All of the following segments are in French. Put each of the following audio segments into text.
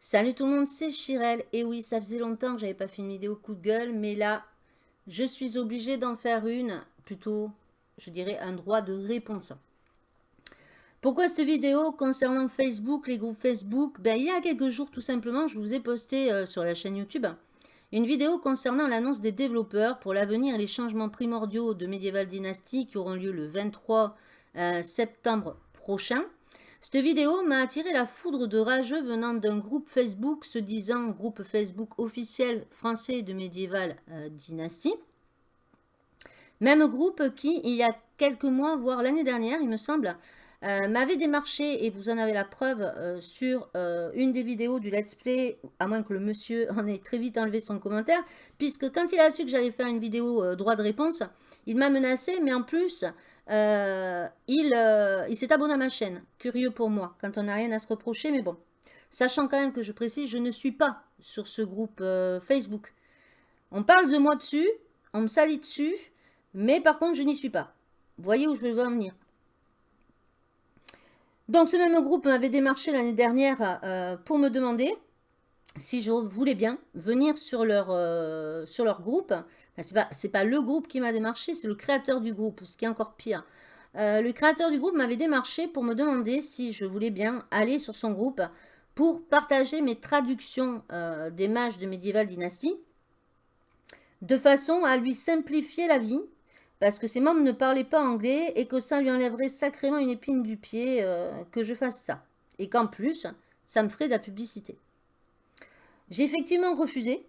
Salut tout le monde, c'est Chirel. Et oui, ça faisait longtemps que j'avais pas fait une vidéo coup de gueule, mais là, je suis obligée d'en faire une, plutôt, je dirais, un droit de réponse. Pourquoi cette vidéo concernant Facebook, les groupes Facebook? Ben, Il y a quelques jours, tout simplement, je vous ai posté euh, sur la chaîne YouTube une vidéo concernant l'annonce des développeurs pour l'avenir et les changements primordiaux de Medieval Dynasty qui auront lieu le 23 euh, septembre prochain. Cette vidéo m'a attiré la foudre de rageux venant d'un groupe Facebook se disant groupe Facebook officiel français de Medieval euh, Dynasty. Même groupe qui, il y a quelques mois, voire l'année dernière, il me semble, euh, m'avait démarché, et vous en avez la preuve, euh, sur une des vidéos du let's play, à moins que le monsieur en ait très vite enlevé son commentaire, puisque quand il a su que j'allais faire une vidéo droit de réponse, il m'a menacé, mais en plus, euh, euh, il, s'est abonné à ma chaîne. Curieux pour moi, quand on n'a rien à se reprocher, mais bon. Sachant quand même que je précise, je ne suis pas sur ce groupe euh, Facebook. On parle de moi dessus, on me salit dessus, mais par contre, je n'y suis pas. Vous voyez où je veux en venir. Donc, ce même groupe m'avait démarché l'année dernière pour me demander si je voulais bien venir sur leur, leur groupe ce n'est pas, le groupe qui m'a démarché, c'est le créateur du groupe, ce qui est encore pire. Euh, le créateur du groupe m'avait démarché pour me demander si je voulais bien aller sur son groupe pour partager mes traductions euh, des mages de Medieval Dynasty de façon à lui simplifier la vie parce que ses membres ne parlaient pas anglais et que ça lui enlèverait sacrément une épine du pied euh, que je fasse ça. Et qu'en plus, ça me ferait de la publicité. J'ai effectivement refusé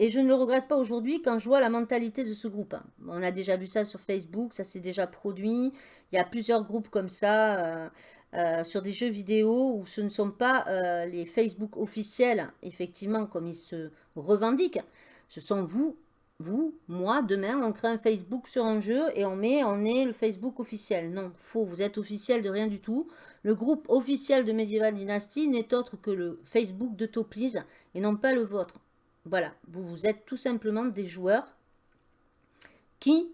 et je ne le regrette pas aujourd'hui quand je vois la mentalité de ce groupe. Hein. On a déjà vu ça sur Facebook, ça s'est déjà produit. Il y a plusieurs groupes comme ça euh, euh, sur des jeux vidéo où ce ne sont pas euh, les Facebook officiels, effectivement, comme ils se revendiquent. Ce sont vous, vous, moi, demain, on crée un Facebook sur un jeu et on met, on est le Facebook officiel. Non, faux, vous êtes officiel de rien du tout. Le groupe officiel de Medieval Dynasty n'est autre que le Facebook de Topliz et non pas le vôtre. Voilà, vous, êtes tout simplement des joueurs qui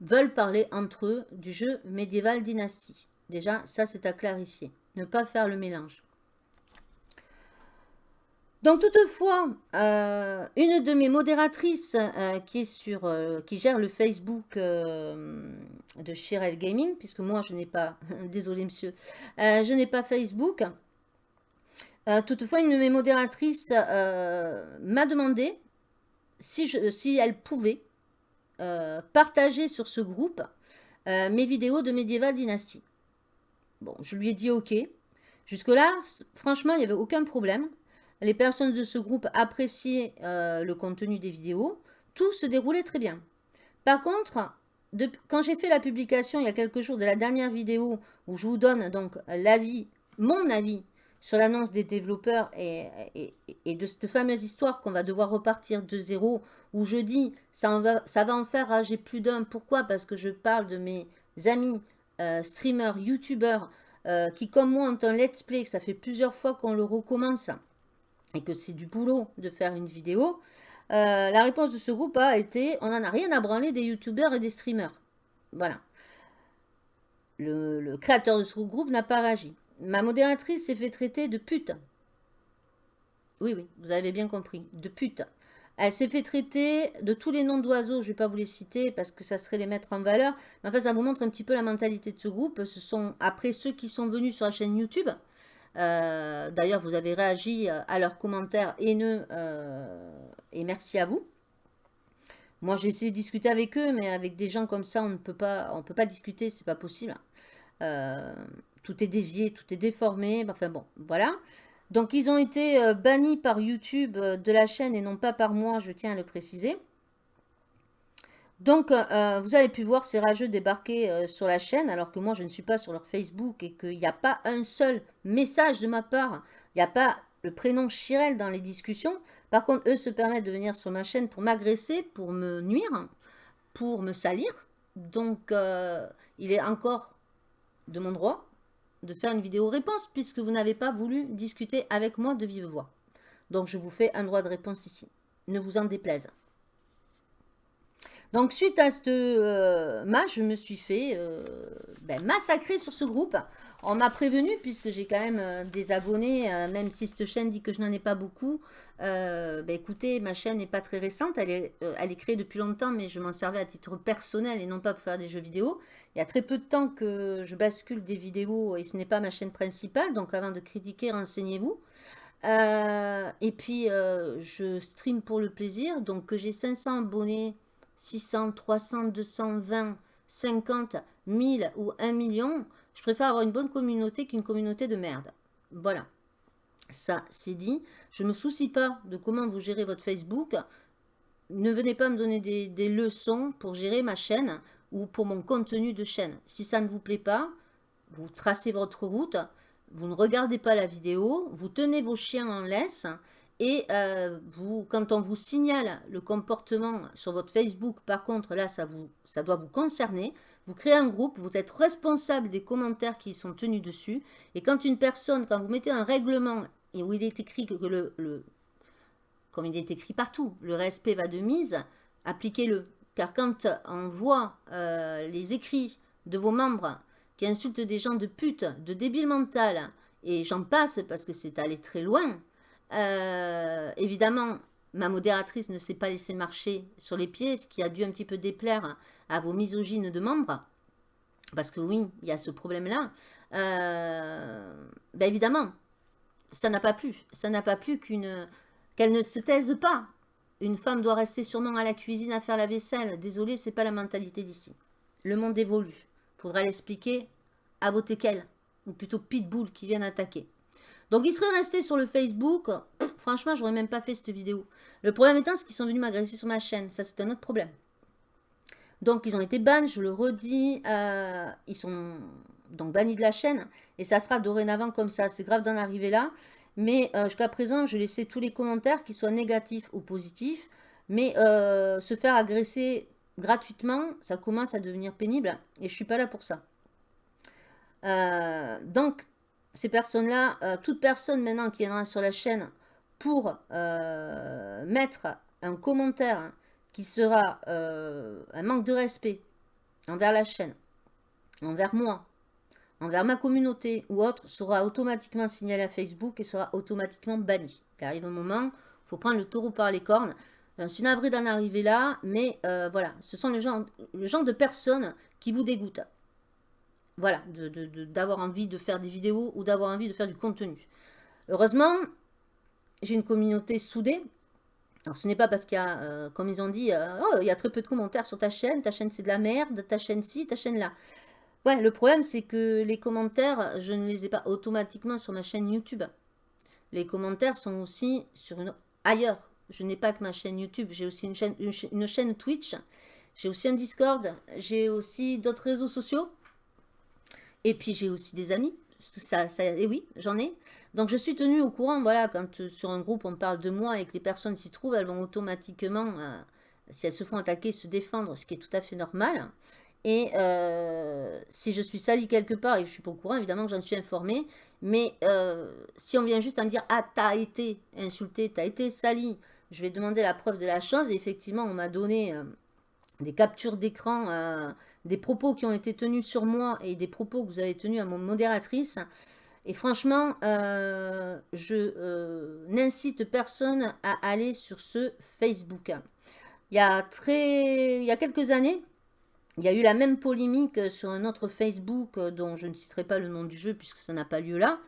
veulent parler entre eux du jeu médiéval dynastie. Déjà, ça c'est à clarifier. Ne pas faire le mélange. Donc toutefois, euh, une de mes modératrices euh, euh, qui gère le Facebook de Chirel Gaming, puisque moi je n'ai pas, désolé monsieur, je n'ai pas Facebook, toutefois, une de mes modératrices m'a demandé si, si, elle pouvait partager sur ce groupe mes vidéos de Medieval Dynasty. Bon, je lui ai dit OK. Jusque-là, franchement, il n'y avait aucun problème. Les personnes de ce groupe appréciaient le contenu des vidéos. Tout se déroulait très bien. Par contre, quand j'ai fait la publication il y a quelques jours de la dernière vidéo où je vous donne donc l'avis, mon avis sur l'annonce des développeurs et, de cette fameuse histoire qu'on va devoir repartir de zéro, où je dis, ça, va, ça va en faire rager plus d'un. Pourquoi? Parce que je parle de mes amis euh, streamers, youtubeurs, euh, qui comme moi ont un let's play, que ça fait plusieurs fois qu'on le recommence, et que c'est du boulot de faire une vidéo. Euh, la réponse de ce groupe a été, on n'en a rien à branler des youtubeurs et des streamers. Voilà. le créateur de ce groupe n'a pas réagi. Ma modératrice s'est fait traiter de pute. Oui, oui, vous avez bien compris, de pute. Elle s'est fait traiter de tous les noms d'oiseaux, je ne vais pas vous les citer parce que ça serait les mettre en valeur. Mais en fait, ça vous montre un petit peu la mentalité de ce groupe. Ce sont après ceux qui sont venus sur la chaîne YouTube. Euh, d'ailleurs, vous avez réagi euh, à leurs commentaires haineux euh, et merci à vous. Moi, j'ai essayé de discuter avec eux, mais avec des gens comme ça, on ne peut pas, on peut pas discuter, c'est pas possible. Tout est dévié, tout est déformé. Enfin bon, voilà. Donc ils ont été bannis par YouTube de la chaîne et non pas par moi, je tiens à le préciser. Donc euh, vous avez pu voir ces rageux débarquer sur la chaîne alors que moi je ne suis pas sur leur Facebook et qu'il n'y a pas un seul message de ma part. Il n'y a pas le prénom Chirel dans les discussions. Par contre, eux se permettent de venir sur ma chaîne pour m'agresser, pour me nuire, pour me salir. Donc il est encore de mon droit de faire une vidéo réponse puisque vous n'avez pas voulu discuter avec moi de vive voix. Donc je vous fais un droit de réponse ici. Ne vous en déplaise. Donc, suite à ce euh, match, je me suis fait euh, ben, massacrer sur ce groupe. On m'a prévenu, puisque j'ai quand même euh, des abonnés, même si cette chaîne dit que je n'en ai pas beaucoup. ben, écoutez, ma chaîne n'est pas très récente, elle est, créée depuis longtemps, mais je m'en servais à titre personnel et non pas pour faire des jeux vidéo. Il y a très peu de temps que je bascule des vidéos et ce n'est pas ma chaîne principale, donc avant de critiquer, renseignez-vous. et puis, je stream pour le plaisir, donc que j'ai 500 abonnés 600, 300, 220, 50, 1000 ou 1 million, je préfère avoir une bonne communauté qu'une communauté de merde. Voilà. Ça, c'est dit. Je ne me soucie pas de comment vous gérez votre Facebook. Ne venez pas me donner des, des, leçons pour gérer ma chaîne ou pour mon contenu de chaîne. Si ça ne vous plaît pas, vous tracez votre route, vous ne regardez pas la vidéo, vous tenez vos chiens en laisse et euh, quand on vous signale le comportement sur votre Facebook, par contre, là, ça, vous, ça doit vous concerner. Vous créez un groupe, vous êtes responsable des commentaires qui sont tenus dessus. Et quand une personne, quand vous mettez un règlement et où il est écrit que le, le comme il est écrit partout, le respect va de mise, appliquez-le. Car quand on voit euh, les écrits de vos membres qui insultent des gens de pute, de débile mental, et j'en passe parce que c'est allé très loin, euh, évidemment, ma modératrice ne s'est pas laissé marcher sur les pieds, ce qui a dû un petit peu déplaire à vos misogynes de membres. Parce que oui, il y a ce problème-là. Euh, ben évidemment, ça n'a pas plu. Ça n'a pas plu qu'une qu'elle ne se taise pas. Une femme doit rester sûrement à la cuisine à faire la vaisselle. Désolé, c'est pas la mentalité d'ici. Le monde évolue. Faudra l'expliquer à vos teckels, ou plutôt pitbull qui viennent attaquer. Donc, ils seraient restés sur le Facebook. Franchement, j'aurais même pas fait cette vidéo. Le problème étant, c'est qu'ils sont venus m'agresser sur ma chaîne. Ça, c'est un autre problème. Donc, ils ont été bans, je le redis. Euh, ils sont donc bannis de la chaîne. Et ça sera dorénavant comme ça. C'est grave d'en arriver là. Mais euh, jusqu'à présent, je laissais tous les commentaires, qu'ils soient négatifs ou positifs. Mais euh, se faire agresser gratuitement, ça commence à devenir pénible. Et je suis pas là pour ça. donc, ces personnes-là, euh, toute personne maintenant qui viendra sur la chaîne pour euh, mettre un commentaire qui sera euh, un manque de respect envers la chaîne, envers moi, envers ma communauté ou autre, sera automatiquement signalé à Facebook et sera automatiquement banni. Il arrive un moment, il faut prendre le taureau par les cornes. J'en suis navré d'en arriver là, mais voilà, ce sont le genre, le genre de personnes qui vous dégoûtent voilà, d'avoir envie de faire des vidéos ou d'avoir envie de faire du contenu. Heureusement, j'ai une communauté soudée. Alors, ce n'est pas parce qu'il y a, euh, comme ils ont dit, euh, oh, il y a très peu de commentaires sur ta chaîne, ta chaîne c'est de la merde, ta chaîne ci, ta chaîne là. Ouais, le problème c'est que les commentaires, je ne les ai pas automatiquement sur ma chaîne YouTube. Les commentaires sont aussi sur une ailleurs. Je n'ai pas que ma chaîne YouTube, j'ai aussi une chaîne, une chaîne Twitch, j'ai aussi un Discord, j'ai aussi d'autres réseaux sociaux. Et puis j'ai aussi des amis. Ça, et oui, j'en ai. Donc je suis tenue au courant, voilà, quand euh, sur un groupe on parle de moi et que les personnes s'y trouvent, elles vont automatiquement, euh, si elles se font attaquer, se défendre, ce qui est tout à fait normal. Et euh, si je suis salie quelque part et que je suis pas au courant, évidemment que j'en suis informée. Mais si on vient juste en dire « Ah, t'as été insulté, t'as été sali », je vais demander la preuve de la chose. Et effectivement, on m'a donné des captures d'écran des propos qui ont été tenus sur moi et des propos que vous avez tenus à mon modératrice. Et franchement, euh, je euh, n'incite personne à aller sur ce Facebook. Il y, a il y a quelques années, il y a eu la même polémique sur un autre Facebook dont je ne citerai pas le nom du jeu puisque ça n'a pas lieu là,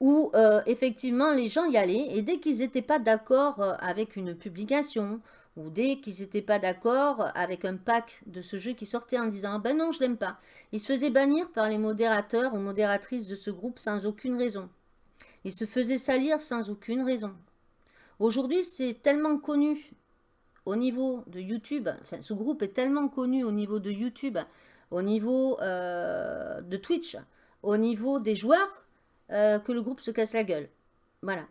où euh, effectivement les gens y allaient et dès qu'ils n'étaient pas d'accord avec une publication ou dès qu'ils n'étaient pas d'accord avec un pack de ce jeu qui sortait en disant « Ben non, je l'aime pas ». Ils se faisaient bannir par les modérateurs ou modératrices de ce groupe sans aucune raison. Ils se faisaient salir sans aucune raison. Aujourd'hui, c'est tellement connu au niveau de YouTube, enfin ce groupe est tellement connu au niveau de YouTube, au niveau euh, de Twitch, au niveau des joueurs, euh, que le groupe se casse la gueule. Voilà.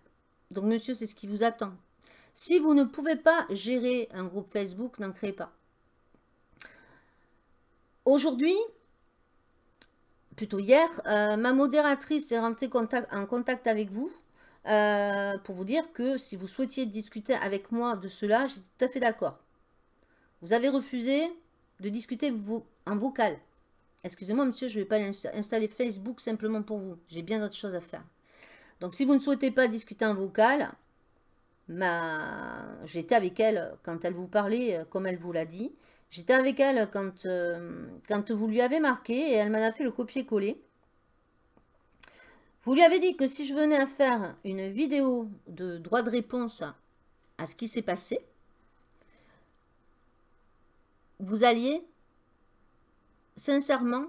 Donc monsieur, c'est ce qui vous attend. Si vous ne pouvez pas gérer un groupe Facebook, n'en créez pas. Aujourd'hui, plutôt hier, euh, ma modératrice est rentrée en contact avec vous euh, pour vous dire que si vous souhaitiez discuter avec moi de cela, j'étais tout à fait d'accord. Vous avez refusé de discuter en vocal. Excusez-moi, monsieur, je ne vais pas installer Facebook simplement pour vous. J'ai bien d'autres choses à faire. Donc, si vous ne souhaitez pas discuter en vocal, j'étais avec elle quand elle vous parlait, euh, comme elle vous l'a dit. J'étais avec elle quand, euh, quand vous lui avez marqué et elle m'en a fait le copier-coller. Vous lui avez dit que si je venais à faire une vidéo de droit de réponse à ce qui s'est passé, vous alliez sincèrement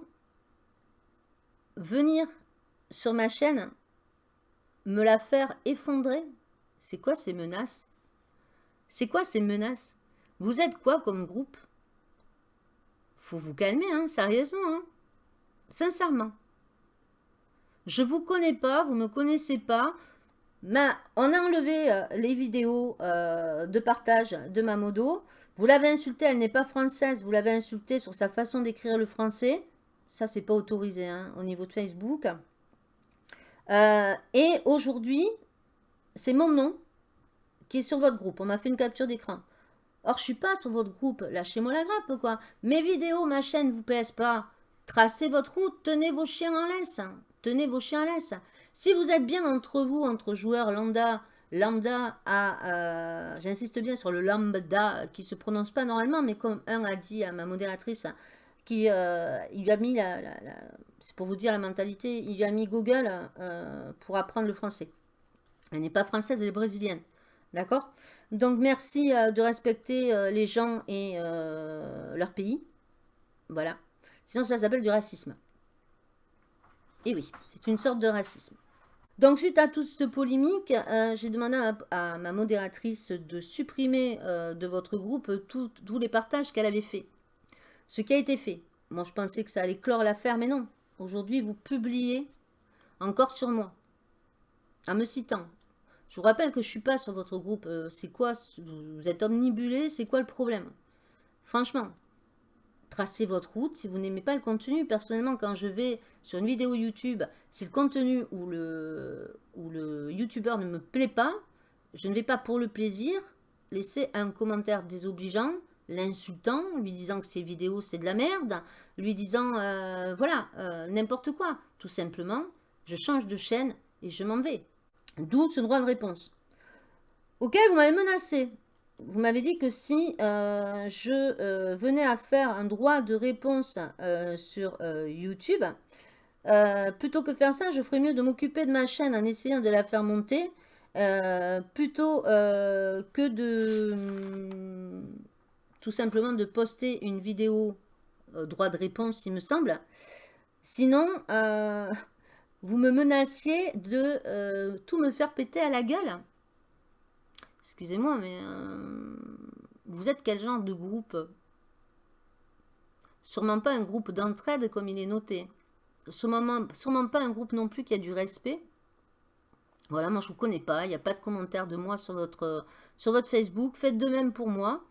venir sur ma chaîne me la faire effondrer C'est quoi ces menaces? C'est quoi ces menaces? Vous êtes quoi comme groupe? Faut vous calmer, hein, sérieusement. Hein Sincèrement. Je vous connais pas, vous me connaissez pas. Mais on a enlevé euh, les vidéos euh, de partage de ma modo. Vous l'avez insultée, elle n'est pas française. Vous l'avez insultée sur sa façon d'écrire le français. Ça, c'est pas autorisé hein, au niveau de Facebook. Euh, et aujourd'hui, c'est mon nom qui est sur votre groupe. On m'a fait une capture d'écran. Or, je suis pas sur votre groupe. Lâchez-moi la grappe, quoi. Mes vidéos, ma chaîne vous plaisent pas. Tracez votre route. Tenez vos chiens en laisse. Tenez vos chiens en laisse. Si vous êtes bien entre vous, entre joueurs lambda, lambda à, euh, j'insiste bien sur le lambda, qui se prononce pas normalement, mais comme un a dit à ma modératrice, qui euh, il lui a mis la, c'est pour vous dire la mentalité, il lui a mis Google euh, pour apprendre le français. Elle n'est pas française, elle est brésilienne. D'accord? Donc merci de respecter les gens et leur pays. Voilà. Sinon ça s'appelle du racisme. Et oui, c'est une sorte de racisme. Donc, suite à toute cette polémique, euh, j'ai demandé à, ma modératrice de supprimer euh, de votre groupe tous les partages qu'elle avait fait. Ce qui a été fait. Moi, je pensais que ça allait clore l'affaire, mais non. Aujourd'hui, vous publiez encore sur moi, en me citant. Je vous rappelle que je ne suis pas sur votre groupe. Euh, c'est quoi Vous êtes omnibulé C'est quoi le problème? Franchement, tracez votre route. Si vous n'aimez pas le contenu, personnellement, quand je vais sur une vidéo YouTube, si le contenu ou le, ou le YouTuber ne me plaît pas, je ne vais pas pour le plaisir laisser un commentaire désobligeant, l'insultant, lui disant que ses vidéos c'est de la merde, lui disant euh, voilà, euh, n'importe quoi. Tout simplement, je change de chaîne et je m'en vais. D'où ce droit de réponse. Auquel vous m'avez menacé vous m'avez dit que si euh, je euh, venais à faire un droit de réponse euh, sur YouTube, plutôt que faire ça, je ferais mieux de m'occuper de ma chaîne en essayant de la faire monter, plutôt que de tout simplement de poster une vidéo droit de réponse, il me semble. Sinon, vous me menaciez de tout me faire péter à la gueule. Excusez-moi, mais euh, vous êtes quel genre de groupe? Sûrement pas un groupe d'entraide comme il est noté. Sûrement, sûrement pas un groupe non plus qui a du respect. Voilà, moi je ne vous connais pas, il n'y a pas de commentaire de moi sur votre, sur votre Facebook. Faites de même pour moi.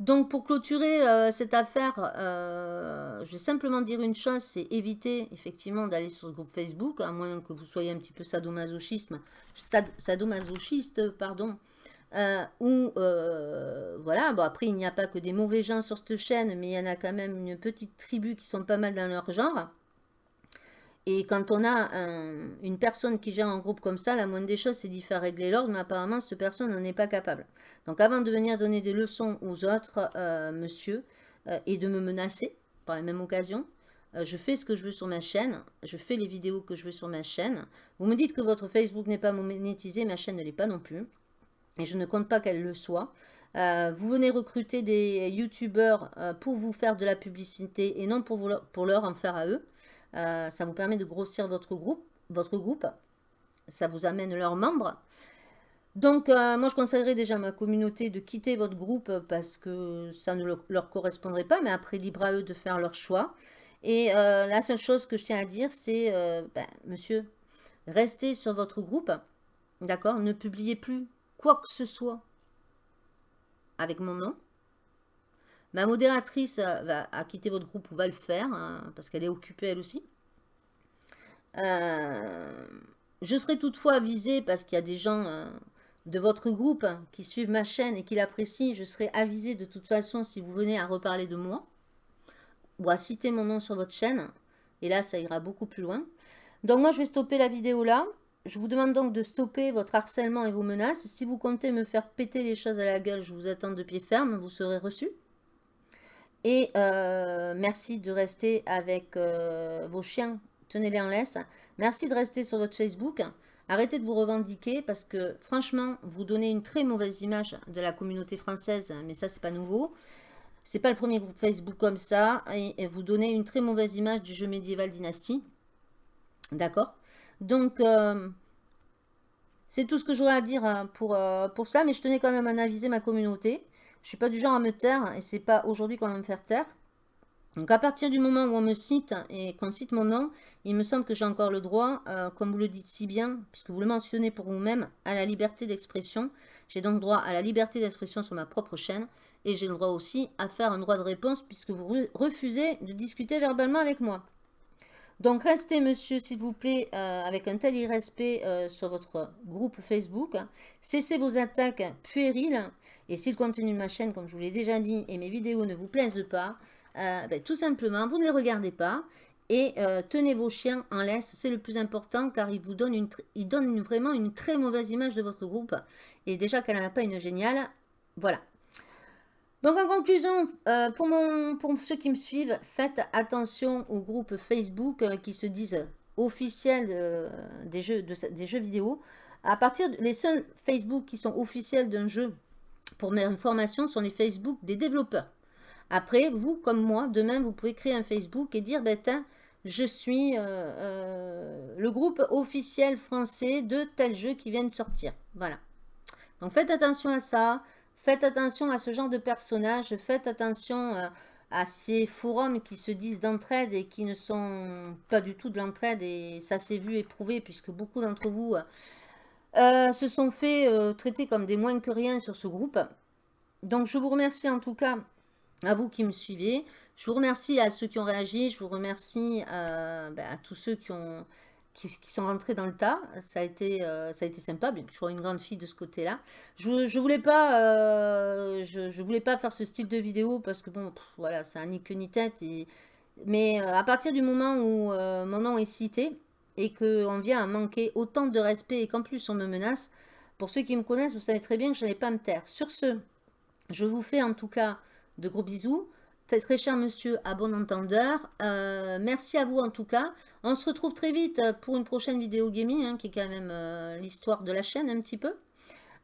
Donc pour clôturer euh, cette affaire, euh, je vais simplement dire une chose, c'est éviter effectivement d'aller sur ce groupe Facebook, à moins que vous soyez un petit peu sadomasochisme, sadomasochiste, pardon, euh, où, voilà, bon après il n'y a pas que des mauvais gens sur cette chaîne, mais il y en a quand même une petite tribu qui sont pas mal dans leur genre. Et quand on a une personne qui gère un groupe comme ça, la moindre des choses, c'est d'y faire régler l'ordre, mais apparemment, cette personne n'en est pas capable. Donc avant de venir donner des leçons aux autres, euh, monsieur, et de me menacer, par la même occasion, je fais ce que je veux sur ma chaîne, je fais les vidéos que je veux sur ma chaîne. Vous me dites que votre Facebook n'est pas monétisé, ma chaîne ne l'est pas non plus et je ne compte pas qu'elle le soit. Euh, vous venez recruter des youtubeurs euh, pour vous faire de la publicité et non pour leur en faire à eux. Euh, ça vous permet de grossir votre groupe, votre groupe. Ça vous amène leurs membres. Donc, moi, je conseillerais déjà à ma communauté de quitter votre groupe parce que ça ne leur correspondrait pas. Mais après, libre à eux de faire leur choix. Et la seule chose que je tiens à dire, c'est, ben, monsieur, restez sur votre groupe. D'accord? Ne publiez plus quoi que ce soit avec mon nom. Ma modératrice va, a quitté votre groupe ou va le faire, hein, parce qu'elle est occupée elle aussi. Euh, je serai toutefois avisée parce qu'il y a des gens euh, de votre groupe qui suivent ma chaîne et qui l'apprécient, je serai avisé de toute façon si vous venez à reparler de moi ou à citer mon nom sur votre chaîne. Et là, ça ira beaucoup plus loin. Donc moi, je vais stopper la vidéo là. Je vous demande donc de stopper votre harcèlement et vos menaces. Si vous comptez me faire péter les choses à la gueule, je vous attends de pied ferme, vous serez reçu. Et euh, merci de rester avec euh, vos chiens, tenez-les en laisse. Merci de rester sur votre Facebook. Arrêtez de vous revendiquer parce que franchement, vous donnez une très mauvaise image de la communauté française, mais ça c'est pas nouveau. C'est pas le premier groupe Facebook comme ça et, vous donnez une très mauvaise image du jeu médiéval dynastie. D'accord? Donc, euh, c'est tout ce que j'aurais à dire pour, pour ça, mais je tenais quand même à aviser ma communauté. Je suis pas du genre à me taire et c'est pas aujourd'hui qu'on va me faire taire. Donc à partir du moment où on me cite et qu'on cite mon nom, il me semble que j'ai encore le droit, euh, comme vous le dites si bien, puisque vous le mentionnez pour vous-même, à la liberté d'expression. J'ai donc droit à la liberté d'expression sur ma propre chaîne et j'ai le droit aussi à faire un droit de réponse puisque vous refusez de discuter verbalement avec moi. Donc restez, monsieur, s'il vous plaît, euh, avec un tel irrespect euh, sur votre groupe Facebook. Cessez vos attaques puériles. Et si le contenu de ma chaîne, comme je vous l'ai déjà dit, et mes vidéos ne vous plaisent pas, euh, ben, tout simplement, vous ne les regardez pas. Et tenez vos chiens en laisse, c'est le plus important car ils vous donnent, une, ils donnent vraiment une très mauvaise image de votre groupe. Et déjà qu'elle n'en a pas une géniale, voilà. Donc en conclusion, euh, pour, mon, pour ceux qui me suivent, faites attention aux groupes Facebook euh, qui se disent officiels des, jeux, des jeux vidéo. À partir les seuls Facebook qui sont officiels d'un jeu pour mes informations sont les Facebook des développeurs. Après, vous comme moi, demain vous pouvez créer un Facebook et dire, ben, je suis euh, le groupe officiel français de tel jeu qui vient de sortir. Voilà. Donc faites attention à ça. Faites attention à ce genre de personnages, faites attention euh, à ces forums qui se disent d'entraide et qui ne sont pas du tout de l'entraide et ça s'est vu et prouvé puisque beaucoup d'entre vous euh, se sont fait euh, traiter comme des moins que rien sur ce groupe. Donc je vous remercie en tout cas à vous qui me suivez. Je vous remercie à ceux qui ont réagi, je vous remercie ben, à tous ceux qui ont, qui, sont rentrés dans le tas. Ça a été, euh, ça a été sympa, bien que je sois une grande fille de ce côté-là. Je ne voulais, pas, euh, je, voulais pas faire ce style de vidéo parce que, bon, voilà, ça ni queue ni tête. Mais euh, à partir du moment où mon nom est cité et qu'on vient à manquer autant de respect et qu'en plus on me menace, pour ceux qui me connaissent, vous savez très bien que je n'allais pas me taire. Sur ce, je vous fais en tout cas de gros bisous très cher monsieur à bon entendeur. Euh, merci à vous en tout cas. On se retrouve très vite pour une prochaine vidéo gaming, hein, qui est quand même euh, l'histoire de la chaîne un petit peu.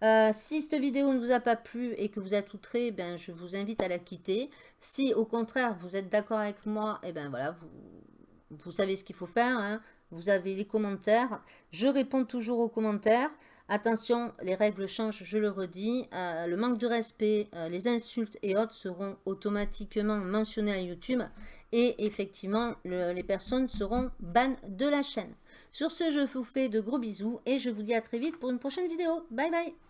Euh, si cette vidéo ne vous a pas plu et que vous êtes outré, ben, je vous invite à la quitter. Si au contraire vous êtes d'accord avec moi, et eh ben voilà, vous, vous savez ce qu'il faut faire. Hein. Vous avez les commentaires. Je réponds toujours aux commentaires. Attention, les règles changent, je le redis. Euh, le manque de respect, euh, les insultes et autres seront automatiquement mentionnés à YouTube. Et effectivement, les personnes seront bannes de la chaîne. Sur ce, je vous fais de gros bisous et je vous dis à très vite pour une prochaine vidéo. Bye bye